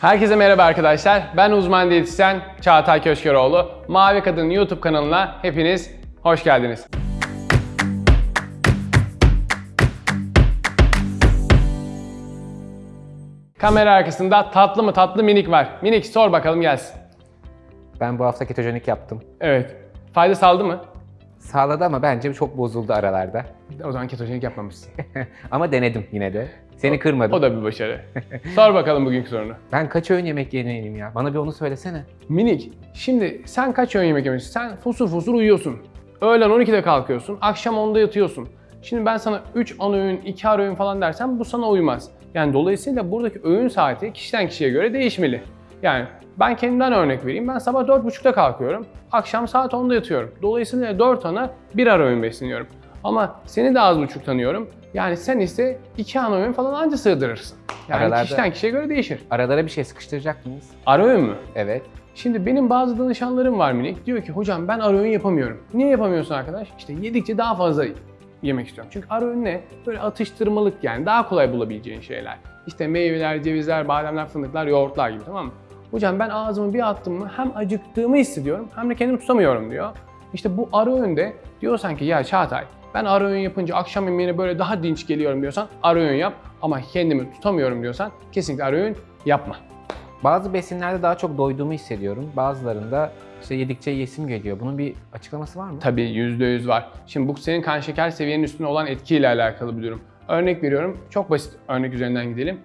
Herkese merhaba arkadaşlar. Ben uzman diyetisyen Çağatay Köşkeroğlu. Mavi Kadın YouTube kanalına hepiniz hoş geldiniz. Kamera arkasında tatlı mı tatlı minik var. Minik sor bakalım gelsin. Ben bu hafta ketojenik yaptım. Evet. Fayda sağladı mı? Sağladı ama bence çok bozuldu aralarda. O zaman ketojenik yapmamışsın. ama denedim yine de. Seni kırmadım. O da bir başarı. sor bakalım bugünkü sorunu. Ben kaç öğün yemek yeneyim ya? Bana bir onu söylesene. Minik, şimdi sen kaç öğün yemek yemişsin? Sen fosur fosur uyuyorsun. Öğlen 12'de kalkıyorsun, akşam 10'da yatıyorsun. Şimdi ben sana 3 ana öğün, 2 ara öğün falan dersem bu sana uymaz. Yani dolayısıyla buradaki öğün saati kişiden kişiye göre değişmeli. Yani ben kendimden örnek vereyim. Ben sabah 4.30'da kalkıyorum, akşam saat 10'da yatıyorum. Dolayısıyla 4 ana 1 ara öğün besleniyorum. Ama seni de az buçuk tanıyorum. Yani sen ise 2 ana öğün falan anca sığdırırsın. Yani Aralarda- kişiden kişiye göre değişir. Aralara bir şey sıkıştıracak mıyız? Ara öğün mü? Evet. Şimdi benim bazı danışanlarım var minik. Diyor ki hocam ben ara öğün yapamıyorum. Niye yapamıyorsun arkadaş? İşte yedikçe daha fazla yemek istiyorum. Çünkü ara öğün ne? Böyle atıştırmalık yani daha kolay bulabileceğin şeyler. İşte meyveler, cevizler, bademler, fındıklar, yoğurtlar gibi tamam mı? Hocam ben ağzımı bir attım mı hem acıktığımı hissediyorum hem de kendimi tutamıyorum diyor. İşte bu ara öğünde diyorsan ki ya Çağatay ben ara öğün yapınca akşam yemeğine böyle daha dinç geliyorum diyorsan ara öğün yap. Ama kendimi tutamıyorum diyorsan kesinlikle ara öğün yapma. Bazı besinlerde daha çok doyduğumu hissediyorum. Bazılarında işte yedikçe yesim geliyor. Bunun bir açıklaması var mı? Tabii %100 var. Şimdi bu senin kan şeker seviyenin üstünde olan etkiyle alakalı bir durum. Örnek veriyorum, çok basit örnek üzerinden gidelim.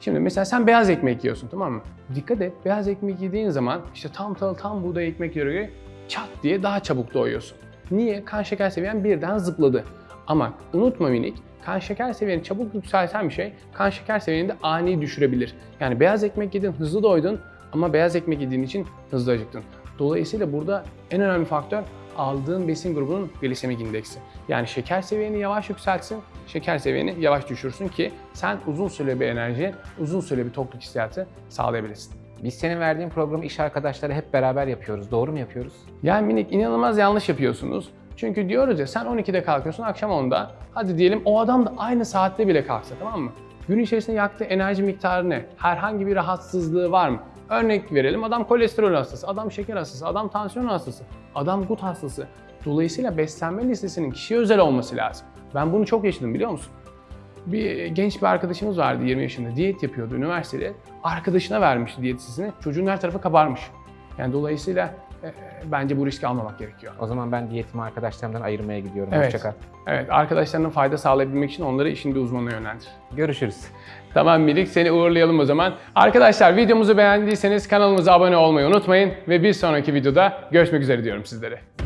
Şimdi mesela sen beyaz ekmek yiyorsun tamam mı? Dikkat et, beyaz ekmek yediğin zaman işte tam tahıl, tam buğday ekmeklere göre çat diye daha çabuk doyuyorsun. Niye? Kan şeker seviyen birden zıpladı. Ama unutma minik, kan şeker seviyeni çabuk yükselten bir şey, kan şeker seviyeni de ani düşürebilir. Yani beyaz ekmek yedin, hızlı doydun ama beyaz ekmek yediğin için hızlı acıktın. Dolayısıyla burada en önemli faktör aldığın besin grubunun glisemik indeksi. Yani şeker seviyeni yavaş yükseltsin, şeker seviyeni yavaş düşürsün ki sen uzun süre bir enerji, uzun süre bir tokluk hissiyatı sağlayabilirsin. Biz senin verdiğin programı iş arkadaşları hep beraber yapıyoruz. Doğru mu yapıyoruz? Yani minik inanılmaz yanlış yapıyorsunuz. Çünkü diyoruz ya sen 12'de kalkıyorsun akşam 10'da. Hadi diyelim o adam da aynı saatte bile kalksa tamam mı? Gün içerisinde yaktığı enerji miktarı ne? Herhangi bir rahatsızlığı var mı? Örnek verelim adam kolesterol hastası, adam şeker hastası, adam tansiyon hastası, adam gut hastası. Dolayısıyla beslenme listesinin kişiye özel olması lazım. Ben bunu çok yaşadım biliyor musun? Bir genç bir arkadaşımız vardı 20 yaşında diyet yapıyordu üniversitede. Arkadaşına vermişti diyet listesini. Çocuğun her tarafı kabarmış. Yani dolayısıyla e, e, bence bu riski almamak gerekiyor. O zaman ben diyetimi arkadaşlarımdan ayırmaya gidiyorum. Evet. Hoşça kal. Evet, arkadaşlarına fayda sağlayabilmek için onları işin bir uzmanına yönlendir. Görüşürüz. Tamam Milik, seni uğurlayalım o zaman. Arkadaşlar videomuzu beğendiyseniz kanalımıza abone olmayı unutmayın ve bir sonraki videoda görüşmek üzere diyorum sizlere.